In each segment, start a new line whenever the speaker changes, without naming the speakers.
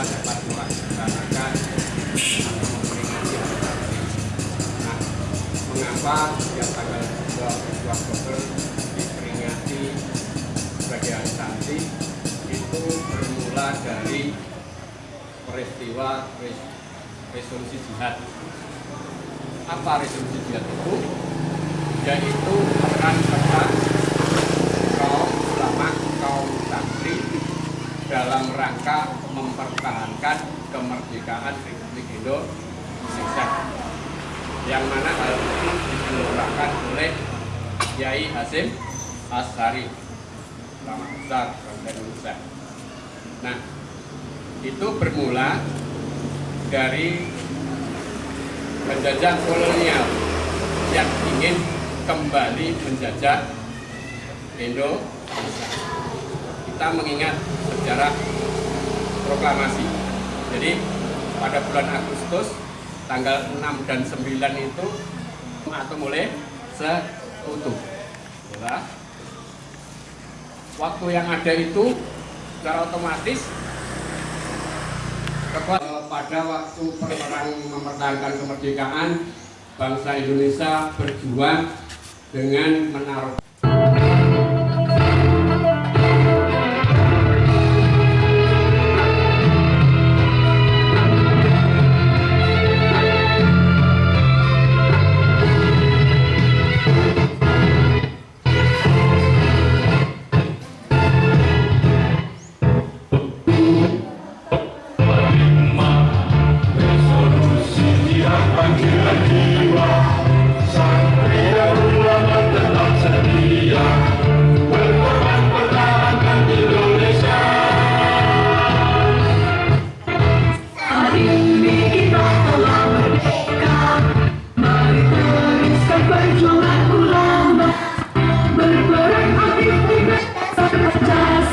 dapat melaksanakan atau memperingati hari kartini. Nah, mengapa setiap tanggal 22 Oktober diperingati sebagai hari itu bermula dari peristiwa resolusi jihad. Apa resolusi jihad itu? Yaitu peran serta kaum ulama, kaum santri dalam rangka mempertahankan kemerdekaan Republik Indonesia yang mana hal ini digelorakan oleh Kiai Hasim Ashari ulama besar bangsa Indonesia. Nah, itu bermula dari penjajah kolonial yang ingin kembali menjajah Indonesia. Kita mengingat sejarah proklamasi. Jadi pada bulan Agustus tanggal 6 dan 9 itu atau mulai sekutu. Ya. Waktu yang ada itu secara otomatis pada waktu perang mempertahankan kemerdekaan bangsa Indonesia berjuang dengan menaruh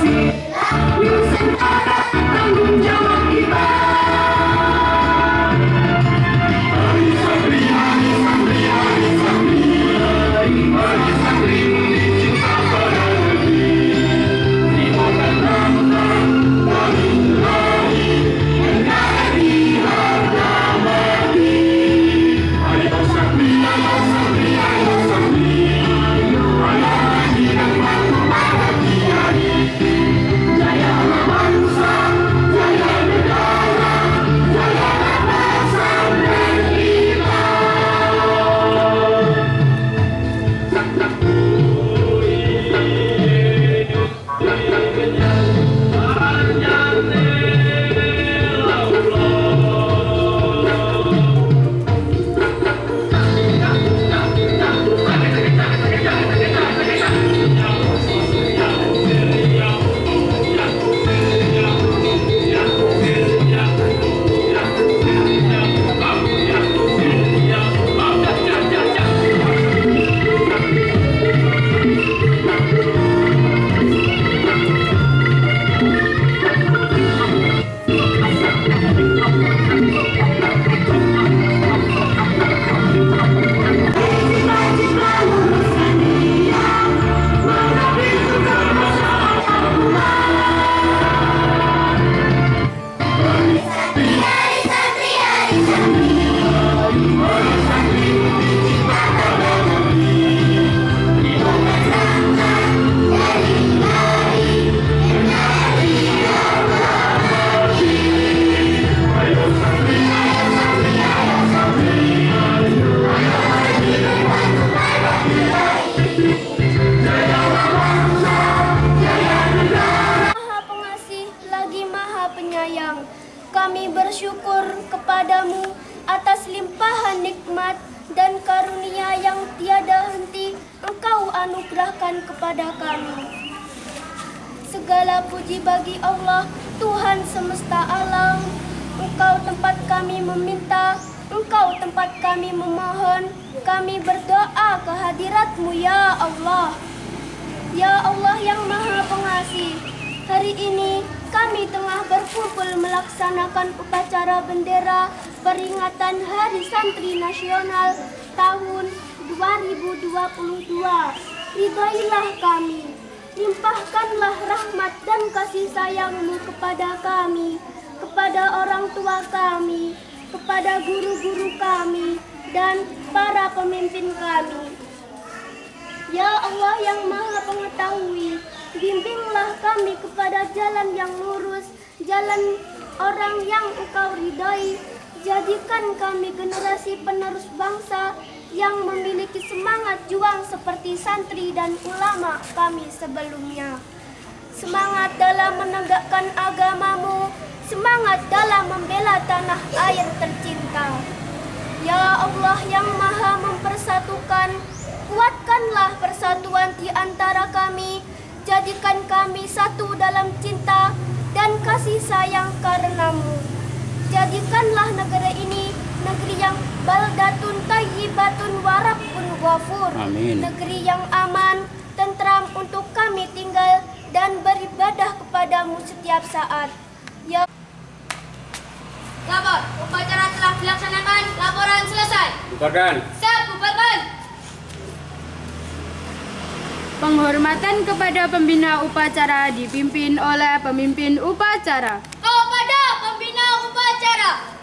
Kami
anugerahkan kepada kami. Segala puji bagi Allah, Tuhan semesta alam. Engkau tempat kami meminta, Engkau tempat kami memohon. Kami berdoa kehadiratmu ya Allah. Ya Allah yang maha pengasih, hari ini kami tengah berkumpul melaksanakan upacara bendera peringatan Hari Santri Nasional tahun 2022. Ridailah kami, limpahkanlah rahmat dan kasih sayangmu kepada kami, kepada orang tua kami, kepada guru-guru kami, dan para pemimpin kami. Ya Allah yang maha pengetahui, bimbinglah kami kepada jalan yang lurus jalan orang yang engkau ridhai. Jadikan kami generasi penerus bangsa yang memiliki semangat juang seperti santri dan ulama kami sebelumnya. Semangat dalam menegakkan agamamu, semangat dalam membela tanah air tercinta. Ya Allah yang maha mempersatukan, kuatkanlah persatuan di antara kami, jadikan kami satu dalam cinta dan kasih sayang karenamu. Jadikanlah negara ini negeri yang baldatun tayyibatun warabun ghafur. Amin. Negeri yang aman, tentram untuk kami tinggal dan beribadah kepadamu setiap saat. Ya Lapor, upacara telah dilaksanakan, laporan selesai.
Bubarkan.
Siap, bubarkan.
Penghormatan kepada pembina upacara dipimpin oleh pemimpin upacara.
Kepada pembina upacara.